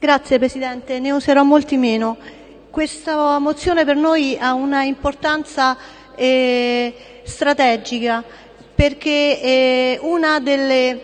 Grazie Presidente, ne userò molti meno. Questa mozione per noi ha una importanza eh, strategica perché eh, una delle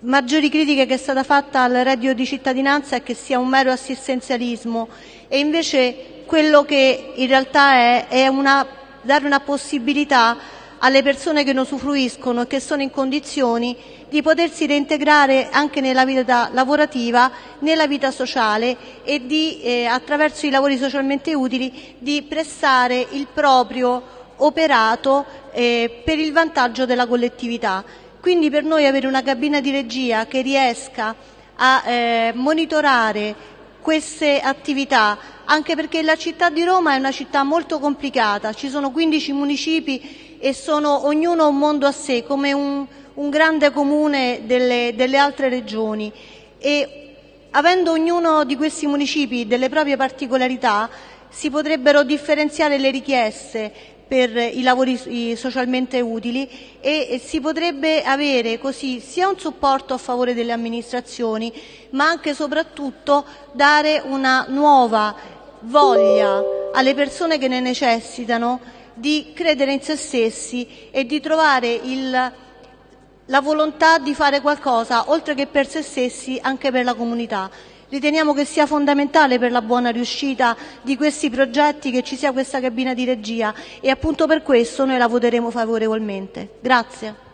maggiori critiche che è stata fatta al reddito di cittadinanza è che sia un mero assistenzialismo e invece quello che in realtà è è una, dare una possibilità alle persone che ne usufruiscono e che sono in condizioni di potersi reintegrare anche nella vita lavorativa, nella vita sociale e di, eh, attraverso i lavori socialmente utili, di prestare il proprio operato eh, per il vantaggio della collettività. Quindi per noi avere una cabina di regia che riesca a eh, monitorare queste attività, anche perché la città di Roma è una città molto complicata, ci sono 15 municipi e sono ognuno un mondo a sé, come un, un grande comune delle, delle altre regioni. E avendo ognuno di questi municipi delle proprie particolarità, si potrebbero differenziare le richieste per i lavori socialmente utili e si potrebbe avere così sia un supporto a favore delle amministrazioni, ma anche e soprattutto dare una nuova voglia alle persone che ne necessitano di credere in se stessi e di trovare il, la volontà di fare qualcosa, oltre che per se stessi, anche per la comunità. Riteniamo che sia fondamentale per la buona riuscita di questi progetti che ci sia questa cabina di regia e appunto per questo noi la voteremo favorevolmente. Grazie.